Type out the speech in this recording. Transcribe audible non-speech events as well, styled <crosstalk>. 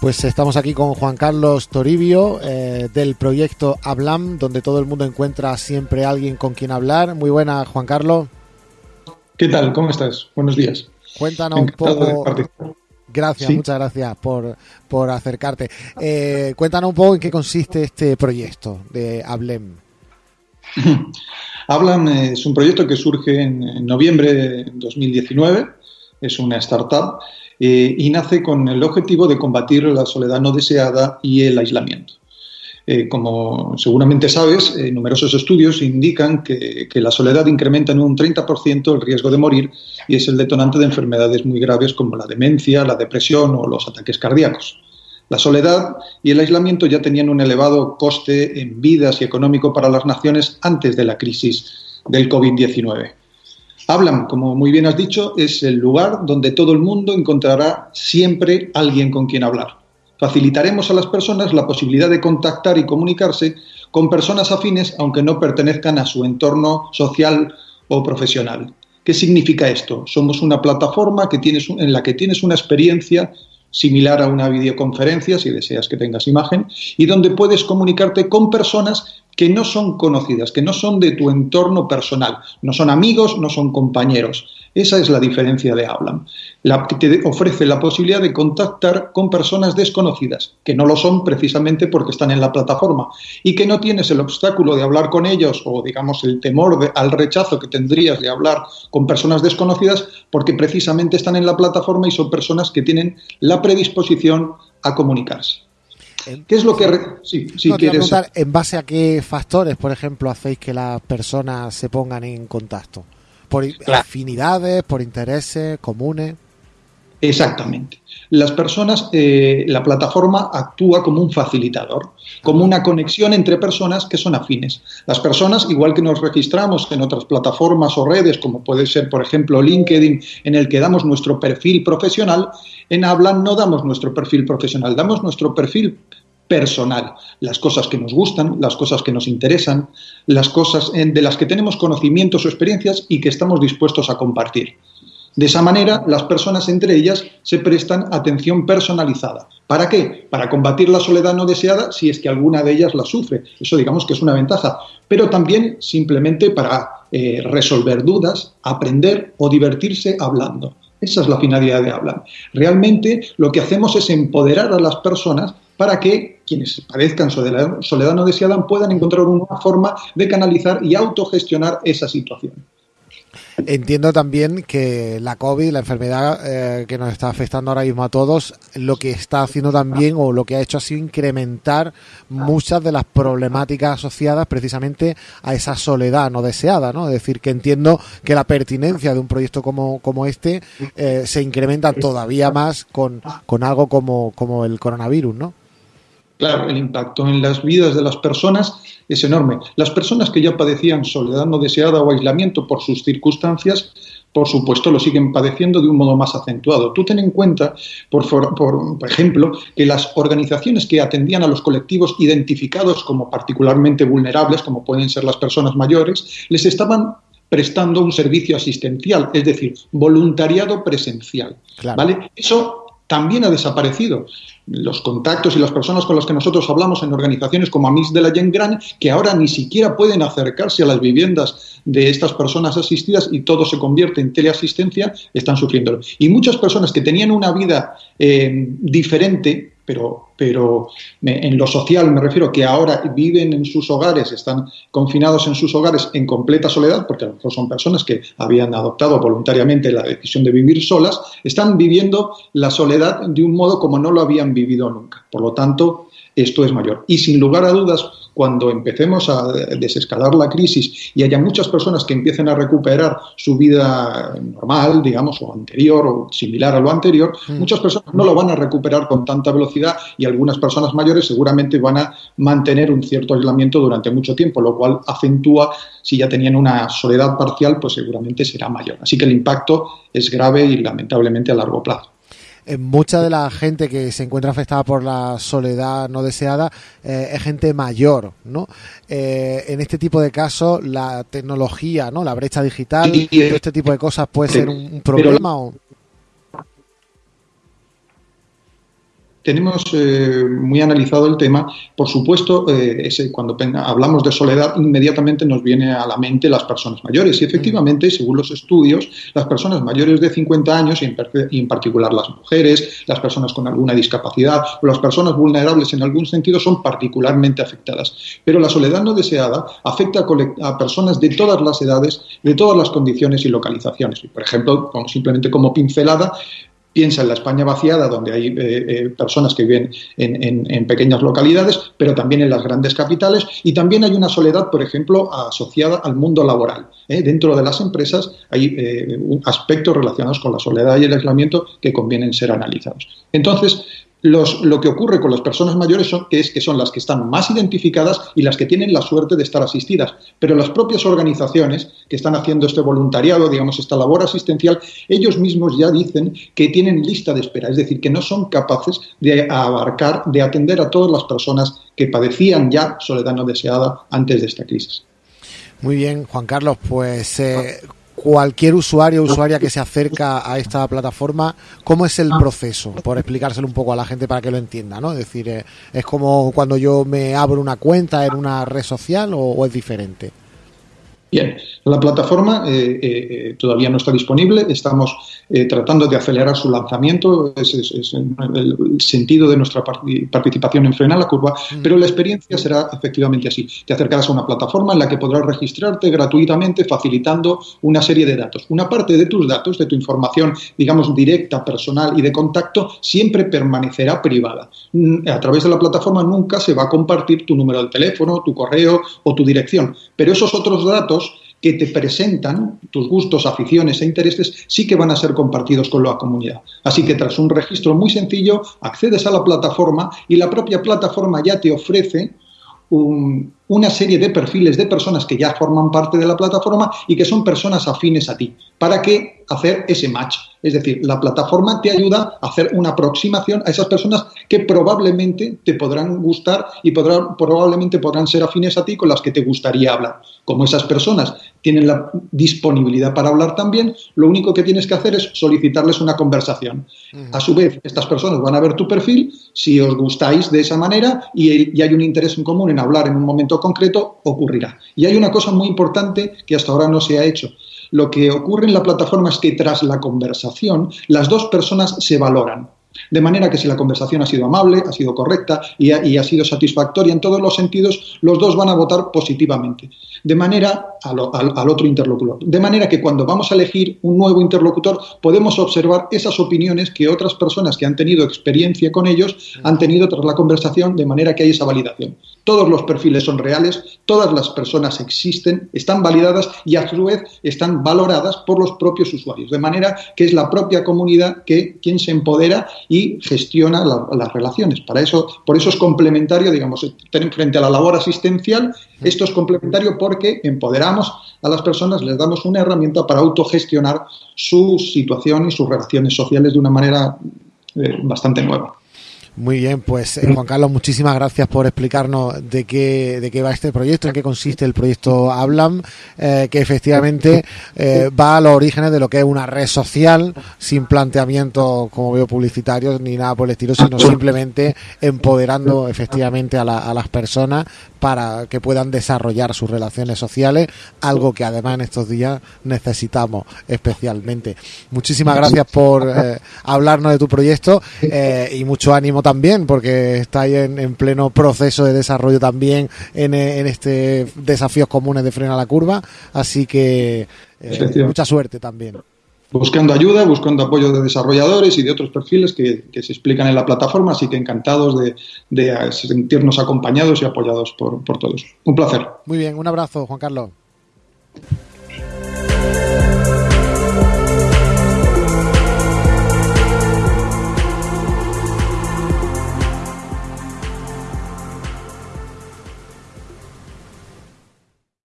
Pues estamos aquí con Juan Carlos Toribio eh, del proyecto Hablam, donde todo el mundo encuentra siempre alguien con quien hablar. Muy buena, Juan Carlos. ¿Qué tal? ¿Cómo estás? Buenos días. Cuéntanos un poco. Gracias, muchas gracias por, por acercarte. Eh, cuéntanos un poco en qué consiste este proyecto de Hablem. <laughs> Hablam es un proyecto que surge en noviembre de 2019. Es una startup eh, y nace con el objetivo de combatir la soledad no deseada y el aislamiento. Eh, como seguramente sabes, eh, numerosos estudios indican que, que, la soledad incrementa en un 30% el riesgo de morir y es el detonante de enfermedades muy graves como la demencia, la depresión o los ataques cardíacos. La soledad y el aislamiento ya tenían un elevado coste en vidas y económico para las naciones antes de la crisis del COVID-19. Hablan, como muy bien has dicho, es el lugar donde todo el mundo encontrará siempre alguien con quien hablar. Facilitaremos a las personas la posibilidad de contactar y comunicarse con personas afines aunque no pertenezcan a su entorno social o profesional. ¿Qué significa esto? Somos una plataforma que tienes, en la que tienes una experiencia similar a una videoconferencia, si deseas que tengas imagen, y donde puedes comunicarte con personas que no son conocidas, que no son de tu entorno personal, no son amigos, no son compañeros. Esa es la diferencia de Hablan. La, te ofrece la posibilidad de contactar con personas desconocidas, que no lo son precisamente porque están en la plataforma, y que no tienes el obstáculo de hablar con ellos o, digamos, el temor al rechazo que tendrías de hablar con personas desconocidas, porque precisamente están en la plataforma y son personas que tienen la predisposición a comunicarse. ¿Qué es lo que... Sí, sí quieres... ¿En base a qué factores, por ejemplo, hacéis que las personas se pongan en contacto? ¿Por afinidades, por intereses comunes? Exactamente. Las personas, eh, la plataforma actúa como un facilitador, como una conexión entre personas que son afines. Las personas, igual que nos registramos en otras plataformas o redes, como puede ser, por ejemplo, LinkedIn, en el que damos nuestro perfil profesional, en Hablan no damos nuestro perfil profesional, damos nuestro perfil personal, las cosas que nos gustan, las cosas que nos interesan, las cosas de las que tenemos conocimientos o experiencias y que estamos dispuestos a compartir. De esa manera, las personas entre ellas se prestan atención personalizada. ¿Para qué? Para combatir la soledad no deseada si es que alguna de ellas la sufre. Eso digamos que es una ventaja. Pero también simplemente para eh, resolver dudas, aprender o divertirse hablando. Esa es la finalidad de Hablar. Realmente lo que hacemos es empoderar a las personas para que quienes padezcan soledad no deseada puedan encontrar una forma de canalizar y autogestionar esa situación. Entiendo también que la COVID, la enfermedad eh, que nos está afectando ahora mismo a todos, lo que está haciendo también o lo que ha hecho ha sido incrementar muchas de las problemáticas asociadas precisamente a esa soledad no deseada, ¿no? Es decir, que entiendo que la pertinencia de un proyecto como, como este eh, se incrementa todavía más con, con algo como, como el coronavirus, ¿no? Claro, el impacto en las vidas de las personas es enorme. Las personas que ya padecían soledad no deseada o aislamiento por sus circunstancias, por supuesto, lo siguen padeciendo de un modo más acentuado. Tú ten en cuenta, por, por, ejemplo, que las organizaciones que atendían a los colectivos identificados como particularmente vulnerables, como pueden ser las personas mayores, les estaban prestando un servicio asistencial, es decir, voluntariado presencial. ¿vale? Eso también ha desaparecido. Los contactos y las personas con las que nosotros hablamos en organizaciones como Amis de la Gran, que ahora ni siquiera pueden acercarse a las viviendas de estas personas asistidas y todo se convierte en teleasistencia, están sufriendo. Y muchas personas que tenían una vida eh, diferente pero, pero en lo social me refiero que ahora viven en sus hogares, están confinados en sus hogares en completa soledad, porque a lo mejor son personas que habían adoptado voluntariamente la decisión de vivir solas, están viviendo la soledad de un modo como no lo habían vivido nunca. Por lo tanto, esto es mayor. Y sin lugar a dudas, cuando empecemos a desescalar la crisis y haya muchas personas que empiecen a recuperar su vida normal, digamos, o anterior o similar a lo anterior, mm. muchas personas no lo van a recuperar con tanta velocidad y algunas personas mayores seguramente van a mantener un cierto aislamiento durante mucho tiempo, lo cual acentúa, si ya tenían una soledad parcial, pues seguramente será mayor. Así que el impacto es grave y lamentablemente a largo plazo. Eh, mucha de la gente que se encuentra afectada por la soledad no deseada eh, es gente mayor, ¿no? Eh, en este tipo de casos, la tecnología, ¿no? La brecha digital, y, todo este tipo de cosas puede ser un, problema o... tenemos eh, muy analizado el tema. Por supuesto, eh, ese, cuando hablamos de soledad, inmediatamente nos viene a la mente las personas mayores. Y efectivamente, mm. según los estudios, las personas mayores de 50 años, y en, particular las mujeres, las personas con alguna discapacidad o las personas vulnerables en algún sentido, son particularmente afectadas. Pero la soledad no deseada afecta a, a personas de todas las edades, de todas las condiciones y localizaciones. Por ejemplo, simplemente como pincelada, Piensa en la España vaciada, donde hay eh, eh, personas que viven en, pequeñas localidades, pero también en las grandes capitales. Y también hay una soledad, por ejemplo, asociada al mundo laboral. ¿eh? Dentro de las empresas hay aspectos relacionados con la soledad y el aislamiento que convienen ser analizados. Entonces, lo que ocurre con las personas mayores son, que es que son las que están más identificadas y las que tienen la suerte de estar asistidas. Pero las propias organizaciones que están haciendo este voluntariado, digamos, esta labor asistencial, ellos mismos ya dicen que tienen lista de espera, es decir, que no son capaces de abarcar, de atender a todas las personas que padecían ya soledad no deseada antes de esta crisis. Muy bien, Juan Carlos, pues eh, cualquier usuario o usuaria que se acerca a esta plataforma, ¿cómo es el proceso? Por explicárselo un poco a la gente para que lo entienda, ¿no? Es decir, eh, ¿es como cuando yo me abro una cuenta en una red social o es diferente? Bien, la plataforma eh, eh, eh, todavía no está disponible, estamos tratando de acelerar su lanzamiento, ese es, el sentido de nuestra participación en Frena la Curva, mm. pero la experiencia será efectivamente así. Te acercarás a una plataforma en la que podrás registrarte gratuitamente facilitando una serie de datos. Una parte de tus datos, de tu información, digamos, directa, personal y de contacto, siempre permanecerá privada. Mm, a través de la plataforma nunca se va a compartir tu número de teléfono, tu correo o tu dirección, pero esos otros datos que te presentan, tus gustos, aficiones e intereses, sí que van a ser compartidos con la comunidad. Así que tras un registro muy sencillo, accedes a la plataforma y la propia plataforma ya te ofrece una serie de perfiles de personas que ya forman parte de la plataforma y que son personas afines a ti. ¿Para qué hacer ese match? Es decir, la plataforma te ayuda a hacer una aproximación a esas personas que probablemente te podrán gustar y probablemente podrán ser afines a ti con las que te gustaría hablar. Como esas personas tienen la disponibilidad para hablar también, lo único que tienes que hacer es solicitarles una conversación. A su vez, estas personas van a ver tu perfil, si os gustáis de esa manera y, y hay un interés en común en hablar en un momento concreto, ocurrirá. Y hay una cosa muy importante que hasta ahora no se ha hecho lo que ocurre en la plataforma es que tras la conversación las dos personas se valoran. De manera que si la conversación ha sido amable, ha sido correcta y ha, sido satisfactoria en todos los sentidos, los dos van a votar positivamente. De manera al, otro interlocutor. De manera que cuando vamos a elegir un nuevo interlocutor, podemos observar esas opiniones que otras personas que han tenido experiencia con ellos han tenido tras la conversación, de manera que hay esa validación. Todos los perfiles son reales, todas las personas existen, están validadas y a su vez están valoradas por los propios usuarios. De manera que es la propia comunidad que quien se empodera y gestiona las relaciones. Para eso, por eso es complementario, digamos, frente a la labor asistencial, esto es complementario porque empoderamos a las personas, les damos una herramienta para autogestionar su situación y sus relaciones sociales de una manera eh, bastante nueva. Muy bien, pues eh, Juan Carlos, muchísimas gracias por explicarnos de qué, de qué va este proyecto, en qué consiste el proyecto Hablam, eh, que efectivamente eh, va a los orígenes de lo que es una red social, sin planteamiento, como veo, publicitarios ni nada por el estilo, sino simplemente empoderando efectivamente a, a las personas para que puedan desarrollar sus relaciones sociales, algo que además en estos días necesitamos especialmente. Muchísimas gracias por hablarnos de tu proyecto y mucho ánimo también, porque estáis en, en pleno proceso de desarrollo también en, en este desafíos comunes de frena la curva, así que eh, mucha suerte también. Buscando ayuda, buscando apoyo de desarrolladores y de otros perfiles que, se explican en la plataforma, así que encantados de, de sentirnos acompañados y apoyados por, por todos. Un placer. Muy bien, un abrazo, Juan Carlos.